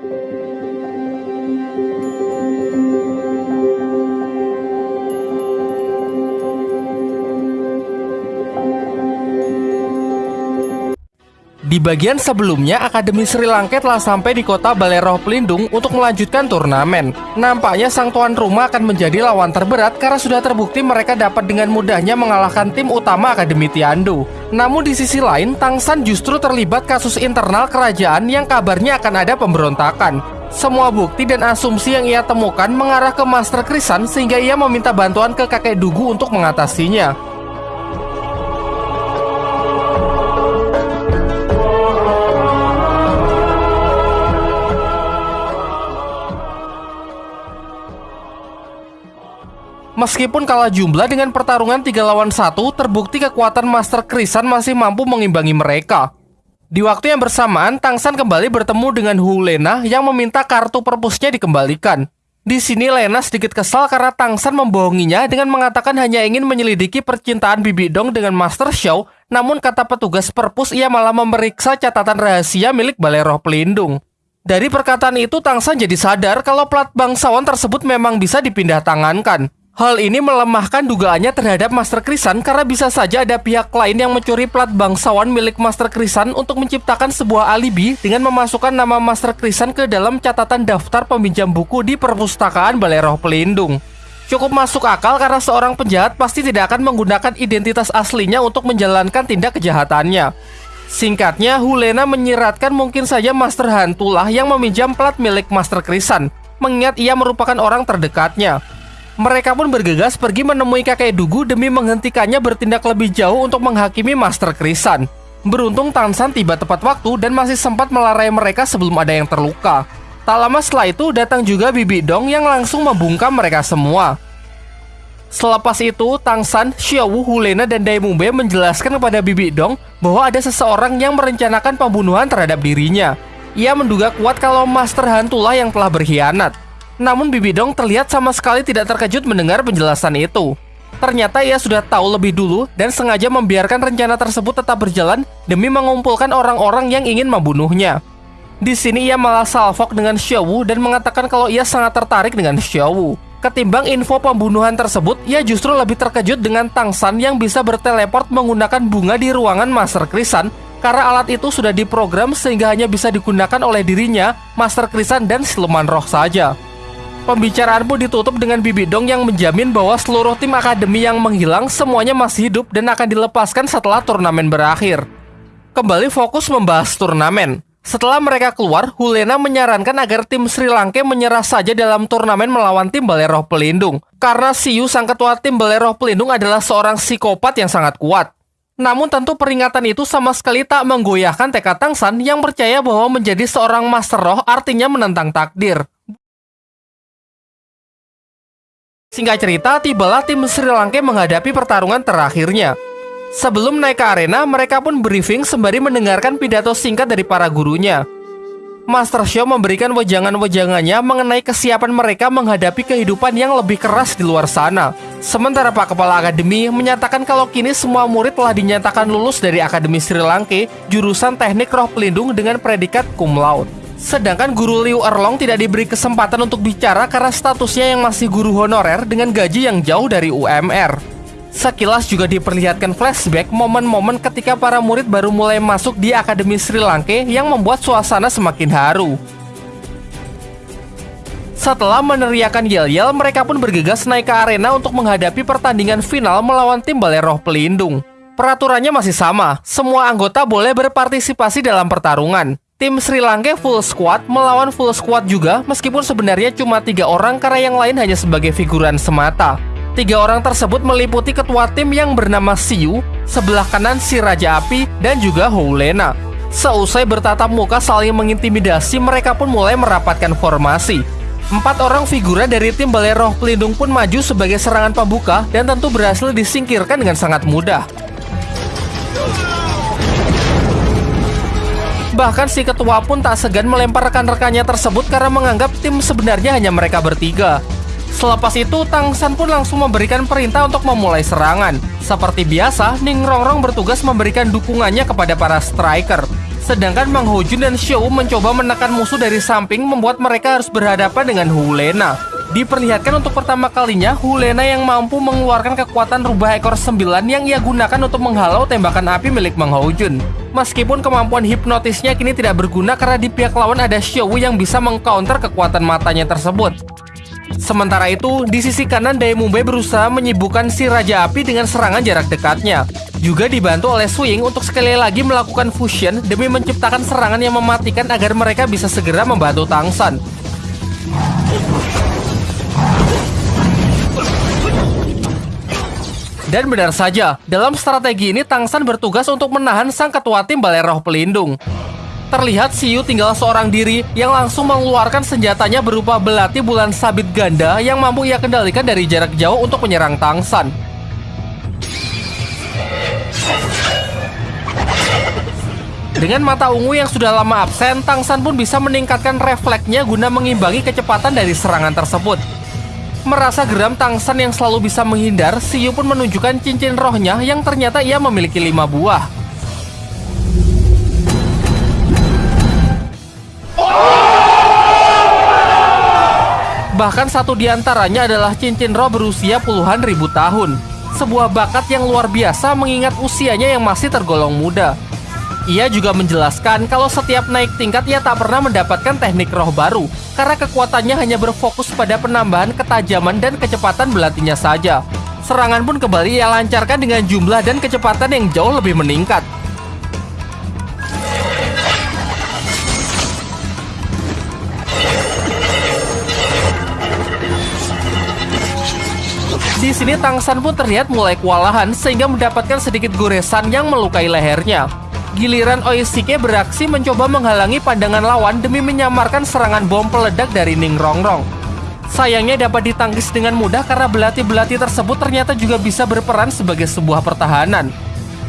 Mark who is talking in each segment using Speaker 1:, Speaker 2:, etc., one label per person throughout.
Speaker 1: Thank you. Di bagian sebelumnya, Akademi Sri Lanka telah sampai di kota Baleroh Pelindung untuk melanjutkan turnamen. Nampaknya sang tuan rumah akan menjadi lawan terberat karena sudah terbukti mereka dapat dengan mudahnya mengalahkan tim utama Akademi Tiandu. Namun di sisi lain, Tangsan justru terlibat kasus internal kerajaan yang kabarnya akan ada pemberontakan. Semua bukti dan asumsi yang ia temukan mengarah ke Master Krisan sehingga ia meminta bantuan ke kakek Dugu untuk mengatasinya. Meskipun kalah jumlah dengan pertarungan 3 lawan 1, terbukti kekuatan Master Krisan masih mampu mengimbangi mereka. Di waktu yang bersamaan, Tangsan kembali bertemu dengan Hu Lena yang meminta kartu perpusnya dikembalikan. Di sini Lena sedikit kesal karena Tangsan membohonginya dengan mengatakan hanya ingin menyelidiki percintaan Bibi Dong dengan Master Xiao, namun kata petugas perpus ia malah memeriksa catatan rahasia milik Balai Roh Pelindung. Dari perkataan itu Tangsan jadi sadar kalau plat bangsawan tersebut memang bisa dipindah tangankan. Hal ini melemahkan dugaannya terhadap Master Krisan karena bisa saja ada pihak lain yang mencuri plat bangsawan milik Master Krisan untuk menciptakan sebuah alibi dengan memasukkan nama Master Krisan ke dalam catatan daftar peminjam buku di perpustakaan Balai Roh Pelindung. Cukup masuk akal karena seorang penjahat pasti tidak akan menggunakan identitas aslinya untuk menjalankan tindak kejahatannya. Singkatnya, Hulena menyiratkan mungkin saja Master Hantulah yang meminjam plat milik Master Krisan, mengingat ia merupakan orang terdekatnya. Mereka pun bergegas pergi menemui kakek Dugu demi menghentikannya bertindak lebih jauh untuk menghakimi Master Krisan. Beruntung Tansan tiba tepat waktu dan masih sempat melarai mereka sebelum ada yang terluka. Tak lama setelah itu datang juga Bibi Dong yang langsung membungkam mereka semua. Selepas itu, Tangsan, Xiaowu, Hulena, dan Daimumbe menjelaskan kepada Bibi Dong bahwa ada seseorang yang merencanakan pembunuhan terhadap dirinya. Ia menduga kuat kalau Master Hantulah yang telah berkhianat. Namun Bibi Dong terlihat sama sekali tidak terkejut mendengar penjelasan itu. Ternyata ia sudah tahu lebih dulu dan sengaja membiarkan rencana tersebut tetap berjalan demi mengumpulkan orang-orang yang ingin membunuhnya. Di sini ia malah salfok dengan Xiaowu dan mengatakan kalau ia sangat tertarik dengan Xiaowu. Ketimbang info pembunuhan tersebut, ia justru lebih terkejut dengan Tangsan yang bisa berteleport menggunakan bunga di ruangan Master Krisan karena alat itu sudah diprogram sehingga hanya bisa digunakan oleh dirinya, Master Krisan, dan siluman roh saja. Pembicaraan pun ditutup dengan Bibi Dong yang menjamin bahwa seluruh tim akademi yang menghilang semuanya masih hidup dan akan dilepaskan setelah turnamen berakhir. Kembali fokus membahas turnamen. Setelah mereka keluar, Hulena menyarankan agar tim Sri Lanka menyerah saja dalam turnamen melawan tim Balai Roh Pelindung. Karena Siu, sang ketua tim Balai Roh Pelindung adalah seorang psikopat yang sangat kuat. Namun tentu peringatan itu sama sekali tak menggoyahkan tekad Tangsan yang percaya bahwa menjadi seorang Master Roh artinya menentang takdir. Singkat cerita, tibalah tim Sri Lanka menghadapi pertarungan terakhirnya. Sebelum naik ke arena, mereka pun briefing sembari mendengarkan pidato singkat dari para gurunya. Master Show memberikan wejangan-wejangannya mengenai kesiapan mereka menghadapi kehidupan yang lebih keras di luar sana. Sementara Pak Kepala Akademi menyatakan kalau kini semua murid telah dinyatakan lulus dari Akademi Sri Lanka jurusan Teknik Roh Pelindung dengan predikat cum laude. Sedangkan guru Liu Erlong tidak diberi kesempatan untuk bicara karena statusnya yang masih guru honorer dengan gaji yang jauh dari UMR. Sekilas juga diperlihatkan flashback momen-momen ketika para murid baru mulai masuk di Akademi Sri Lanka yang membuat suasana semakin haru. Setelah meneriakan yel-yel, mereka pun bergegas naik ke arena untuk menghadapi pertandingan final melawan tim Balai Pelindung. Peraturannya masih sama, semua anggota boleh berpartisipasi dalam pertarungan. Tim Sri Lanka full squad melawan full squad juga meskipun sebenarnya cuma tiga orang karena yang lain hanya sebagai figuran semata. Tiga orang tersebut meliputi ketua tim yang bernama Siu, sebelah kanan si Raja Api, dan juga Houlena. Seusai bertatap muka saling mengintimidasi, mereka pun mulai merapatkan formasi. Empat orang figura dari tim Balai Roh Pelindung pun maju sebagai serangan pembuka dan tentu berhasil disingkirkan dengan sangat mudah. Bahkan si ketua pun tak segan melempar rekan-rekannya tersebut karena menganggap tim sebenarnya hanya mereka bertiga. Selepas itu, Tang San pun langsung memberikan perintah untuk memulai serangan. Seperti biasa, Ning Rongrong bertugas memberikan dukungannya kepada para striker. Sedangkan Mang Hojun dan Xiao mencoba menekan musuh dari samping membuat mereka harus berhadapan dengan Hulena. Diperlihatkan untuk pertama kalinya Hulena yang mampu mengeluarkan kekuatan rubah ekor sembilan yang ia gunakan untuk menghalau tembakan api milik Mang Hojun. Meskipun kemampuan hipnotisnya kini tidak berguna karena di pihak lawan ada Xiao yang bisa mengcounter kekuatan matanya tersebut. Sementara itu, di sisi kanan Daemumbe berusaha menyibukkan si Raja Api dengan serangan jarak dekatnya. Juga dibantu oleh Swing untuk sekali lagi melakukan fusion demi menciptakan serangan yang mematikan agar mereka bisa segera membantu Tangsan. Dan benar saja, dalam strategi ini Tangsan bertugas untuk menahan sang ketua tim Balai Roh Pelindung. Terlihat Siu tinggal seorang diri yang langsung mengeluarkan senjatanya berupa belati bulan sabit ganda yang mampu ia kendalikan dari jarak jauh untuk menyerang Tangsan. Dengan mata ungu yang sudah lama absen, Tangsan pun bisa meningkatkan refleksnya guna mengimbangi kecepatan dari serangan tersebut. Merasa geram Tangsan yang selalu bisa menghindar, Siu pun menunjukkan cincin rohnya yang ternyata ia memiliki lima buah. Bahkan satu di antaranya adalah cincin roh berusia puluhan ribu tahun. Sebuah bakat yang luar biasa mengingat usianya yang masih tergolong muda. Ia juga menjelaskan kalau setiap naik tingkat ia tak pernah mendapatkan teknik roh baru karena kekuatannya hanya berfokus pada penambahan ketajaman dan kecepatan belatinya saja. Serangan pun kembali ia lancarkan dengan jumlah dan kecepatan yang jauh lebih meningkat. Di sini Tangsan pun terlihat mulai kewalahan sehingga mendapatkan sedikit goresan yang melukai lehernya. Giliran Oishike beraksi mencoba menghalangi pandangan lawan demi menyamarkan serangan bom peledak dari Ning Rongrong. Sayangnya dapat ditangkis dengan mudah karena belati-belati tersebut ternyata juga bisa berperan sebagai sebuah pertahanan.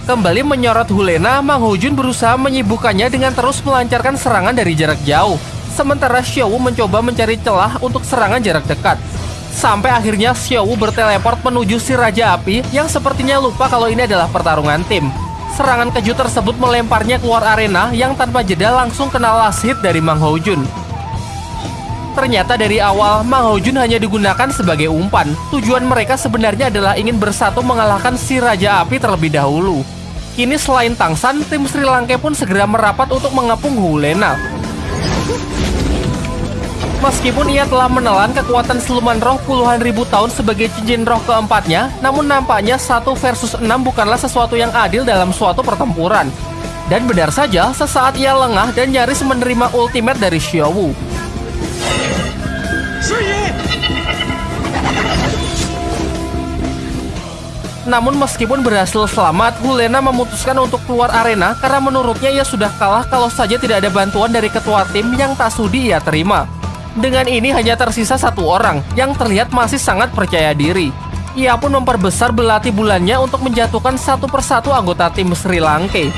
Speaker 1: Kembali menyorot Hulena, Mang Hojun berusaha menyibukkannya dengan terus melancarkan serangan dari jarak jauh. Sementara Xiao mencoba mencari celah untuk serangan jarak dekat. Sampai akhirnya Xiao berteleport menuju si Raja Api yang sepertinya lupa kalau ini adalah pertarungan tim. Serangan kejut tersebut melemparnya keluar arena yang tanpa jeda langsung kena last hit dari Mang Jun. Ternyata dari awal Mang Jun hanya digunakan sebagai umpan. Tujuan mereka sebenarnya adalah ingin bersatu mengalahkan si Raja Api terlebih dahulu. Kini selain Tangsan, tim Sri Lanka pun segera merapat untuk mengepung Hulena. Meskipun ia telah menelan kekuatan siluman roh puluhan ribu tahun sebagai cincin roh keempatnya, namun nampaknya satu versus enam bukanlah sesuatu yang adil dalam suatu pertempuran. Dan benar saja, sesaat ia lengah dan nyaris menerima ultimate dari Xiaowu. Namun meskipun berhasil selamat, Hulena memutuskan untuk keluar arena karena menurutnya ia sudah kalah kalau saja tidak ada bantuan dari ketua tim yang tak sudi ia terima. Dengan ini hanya tersisa satu orang yang terlihat masih sangat percaya diri. Ia pun memperbesar belati bulannya untuk menjatuhkan satu persatu anggota tim Sri Lanka.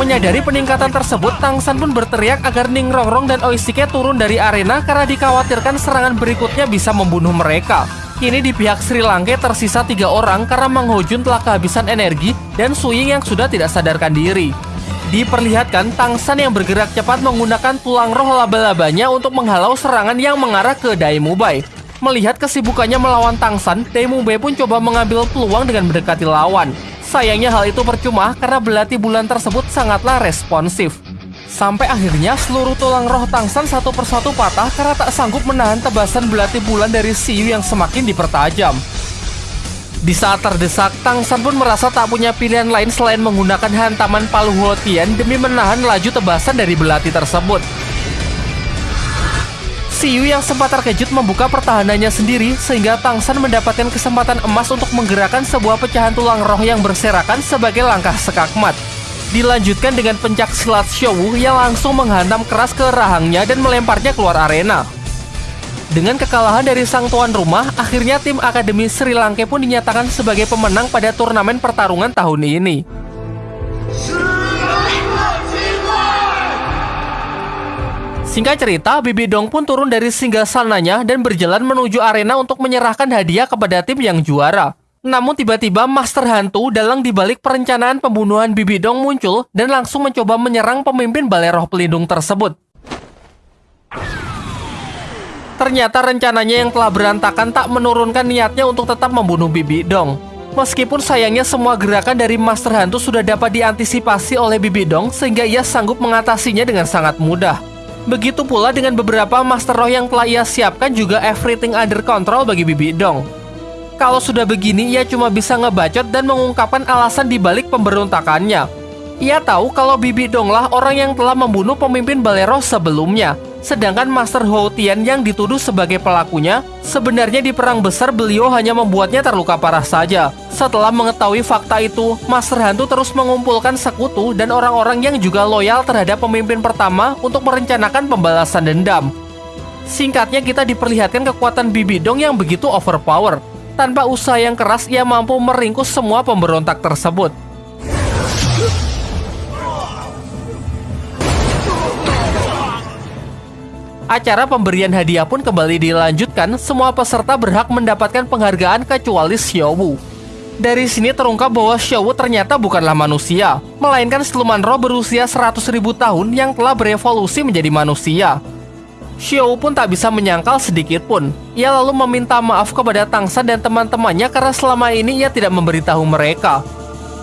Speaker 1: Menyadari peningkatan tersebut, Tangsan pun berteriak agar Ning Rongrong dan Oishike turun dari arena karena dikhawatirkan serangan berikutnya bisa membunuh mereka. Kini di pihak Sri Lanka tersisa tiga orang karena Mang Hojun telah kehabisan energi dan Suying yang sudah tidak sadarkan diri. Diperlihatkan Tangsan yang bergerak cepat menggunakan tulang roh laba-labanya untuk menghalau serangan yang mengarah ke Daimubai. Melihat kesibukannya melawan Tangsan, Daimubai pun coba mengambil peluang dengan mendekati lawan. Sayangnya hal itu percuma karena belati bulan tersebut sangatlah responsif. Sampai akhirnya seluruh tulang roh Tangsan satu persatu patah karena tak sanggup menahan tebasan belati bulan dari Siyu yang semakin dipertajam. Di saat terdesak, Tangsan pun merasa tak punya pilihan lain selain menggunakan hantaman Palu Huotian demi menahan laju tebasan dari belati tersebut. Siyu yang sempat terkejut membuka pertahanannya sendiri sehingga Tangsan mendapatkan kesempatan emas untuk menggerakkan sebuah pecahan tulang roh yang berserakan sebagai langkah sekakmat. Dilanjutkan dengan pencak silat Showu yang langsung menghantam keras ke rahangnya dan melemparnya keluar arena. Dengan kekalahan dari sang tuan rumah, akhirnya tim Akademi Sri Lanka pun dinyatakan sebagai pemenang pada turnamen pertarungan tahun ini. Singkat cerita, Bibi Dong pun turun dari singgah sananya dan berjalan menuju arena untuk menyerahkan hadiah kepada tim yang juara. Namun tiba-tiba Master Hantu dalang dibalik perencanaan pembunuhan Bibi Dong muncul dan langsung mencoba menyerang pemimpin Balai Roh Pelindung tersebut. Ternyata rencananya yang telah berantakan tak menurunkan niatnya untuk tetap membunuh Bibi Dong. Meskipun sayangnya semua gerakan dari Master Hantu sudah dapat diantisipasi oleh Bibi Dong sehingga ia sanggup mengatasinya dengan sangat mudah. Begitu pula dengan beberapa Master Roh yang telah ia siapkan juga everything under control bagi Bibi Dong. Kalau sudah begini, ia cuma bisa ngebacot dan mengungkapkan alasan dibalik pemberontakannya. Ia tahu kalau Bibi Donglah orang yang telah membunuh pemimpin Balero sebelumnya. Sedangkan Master Hou Tian yang dituduh sebagai pelakunya, sebenarnya di perang besar beliau hanya membuatnya terluka parah saja. Setelah mengetahui fakta itu, Master Hantu terus mengumpulkan sekutu dan orang-orang yang juga loyal terhadap pemimpin pertama untuk merencanakan pembalasan dendam. Singkatnya kita diperlihatkan kekuatan Bibi Dong yang begitu overpower, tanpa usaha yang keras, ia mampu meringkus semua pemberontak tersebut. Acara pemberian hadiah pun kembali dilanjutkan, semua peserta berhak mendapatkan penghargaan kecuali Xiaowu. Dari sini terungkap bahwa Xiaowu ternyata bukanlah manusia, melainkan siluman roh berusia 100 ribu tahun yang telah berevolusi menjadi manusia. Xiao pun tak bisa menyangkal sedikit pun. Ia lalu meminta maaf kepada Tangsan dan teman-temannya karena selama ini ia tidak memberitahu mereka.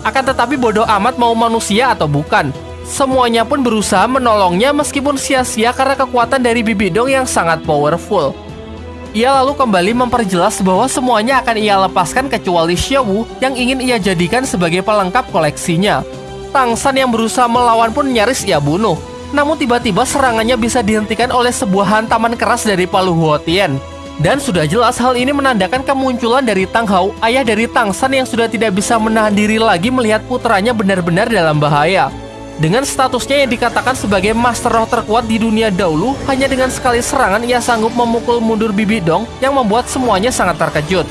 Speaker 1: Akan tetapi bodoh amat mau manusia atau bukan. Semuanya pun berusaha menolongnya meskipun sia-sia karena kekuatan dari Bibidong yang sangat powerful. Ia lalu kembali memperjelas bahwa semuanya akan ia lepaskan kecuali Xiao yang ingin ia jadikan sebagai pelengkap koleksinya. Tangsan yang berusaha melawan pun nyaris ia bunuh. Namun tiba-tiba serangannya bisa dihentikan oleh sebuah hantaman keras dari Palu Huotian. Dan sudah jelas hal ini menandakan kemunculan dari Tang Hao, ayah dari Tang San yang sudah tidak bisa menahan diri lagi melihat putranya benar-benar dalam bahaya. Dengan statusnya yang dikatakan sebagai master roh terkuat di dunia dahulu, hanya dengan sekali serangan ia sanggup memukul mundur Bibi Dong yang membuat semuanya sangat terkejut.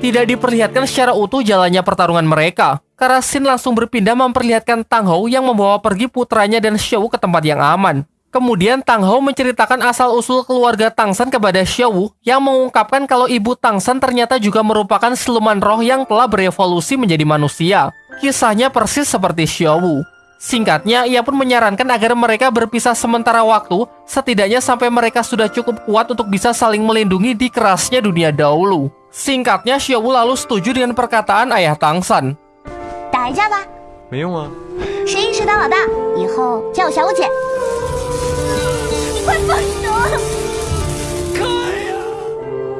Speaker 1: Tidak diperlihatkan secara utuh jalannya pertarungan mereka, Karasin langsung berpindah memperlihatkan Tang Hou yang membawa pergi putranya dan Xiao ke tempat yang aman. Kemudian Tang Hou menceritakan asal-usul keluarga Tang San kepada Xiao yang mengungkapkan kalau ibu Tang San ternyata juga merupakan siluman roh yang telah berevolusi menjadi manusia. Kisahnya persis seperti Xiao. Singkatnya, ia pun menyarankan agar mereka berpisah sementara waktu, setidaknya sampai mereka sudah cukup kuat untuk bisa saling melindungi di kerasnya dunia dahulu. Singkatnya, Xiao lalu setuju dengan perkataan ayah Tang San.
Speaker 2: 打一架吧。
Speaker 3: 没用啊。
Speaker 2: 谁赢谁当老大，以后叫我小五姐。 快放手！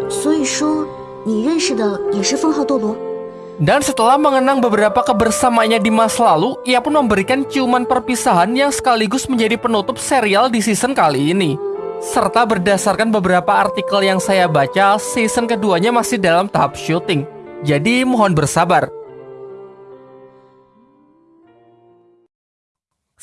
Speaker 4: 所以说，你认识的也是封号斗罗。
Speaker 1: Dan setelah mengenang beberapa kebersamaannya di masa lalu, ia pun memberikan ciuman perpisahan yang sekaligus menjadi penutup serial di season kali ini. Serta berdasarkan beberapa artikel yang saya baca, season keduanya masih dalam tahap syuting. Jadi mohon bersabar.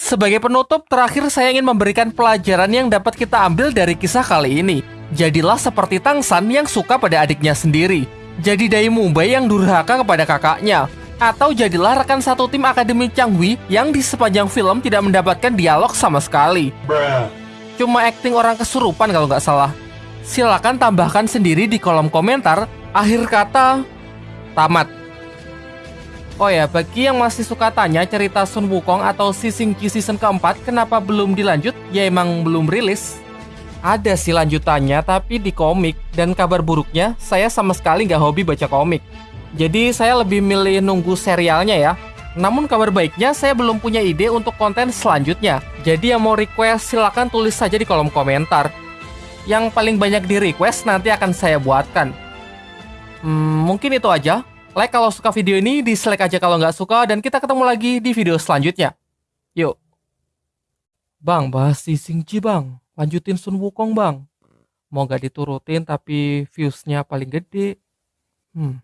Speaker 1: Sebagai penutup, terakhir saya ingin memberikan pelajaran yang dapat kita ambil dari kisah kali ini. Jadilah seperti Tang San yang suka pada adiknya sendiri. Jadi Dai Mumbai yang durhaka kepada kakaknya. Atau jadilah rekan satu tim Akademi Changhui yang di sepanjang film tidak mendapatkan dialog sama sekali. Cuma acting orang kesurupan kalau nggak salah. Silakan tambahkan sendiri di kolom komentar. Akhir kata, tamat. Oh ya, bagi yang masih suka tanya cerita Sun Wukong atau Si Singki season keempat kenapa belum dilanjut, ya emang belum rilis. Ada sih lanjutannya, tapi di komik. Dan kabar buruknya, saya sama sekali nggak hobi baca komik. Jadi saya lebih milih nunggu serialnya ya. Namun kabar baiknya, saya belum punya ide untuk konten selanjutnya. Jadi yang mau request, silahkan tulis saja di kolom komentar. Yang paling banyak di request nanti akan saya buatkan. Hmm, mungkin itu aja. Like kalau suka video ini, dislike aja kalau nggak suka, dan kita ketemu lagi di video selanjutnya. Yuk. Bang, bahas si Singji bang. Lanjutin Sun Wukong bang. Mau nggak diturutin tapi viewsnya paling gede. Hmm.